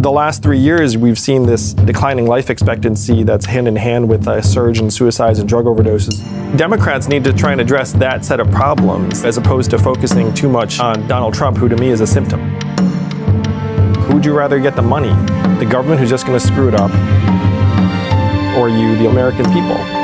The last three years, we've seen this declining life expectancy that's hand in hand with a surge in suicides and drug overdoses. Democrats need to try and address that set of problems as opposed to focusing too much on Donald Trump, who to me is a symptom. Who would you rather get the money? The government who's just going to screw it up, or you, the American people?